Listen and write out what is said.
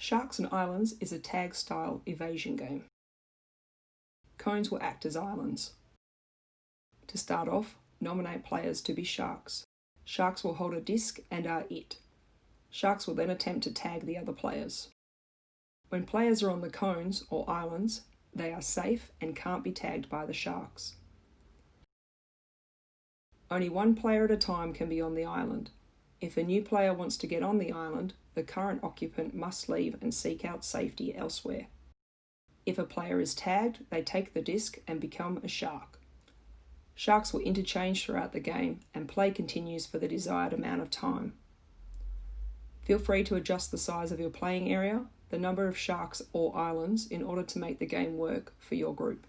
Sharks and Islands is a tag style evasion game. Cones will act as islands. To start off, nominate players to be sharks. Sharks will hold a disc and are it. Sharks will then attempt to tag the other players. When players are on the cones or islands, they are safe and can't be tagged by the sharks. Only one player at a time can be on the island. If a new player wants to get on the island, the current occupant must leave and seek out safety elsewhere. If a player is tagged, they take the disc and become a shark. Sharks will interchange throughout the game, and play continues for the desired amount of time. Feel free to adjust the size of your playing area, the number of sharks or islands in order to make the game work for your group.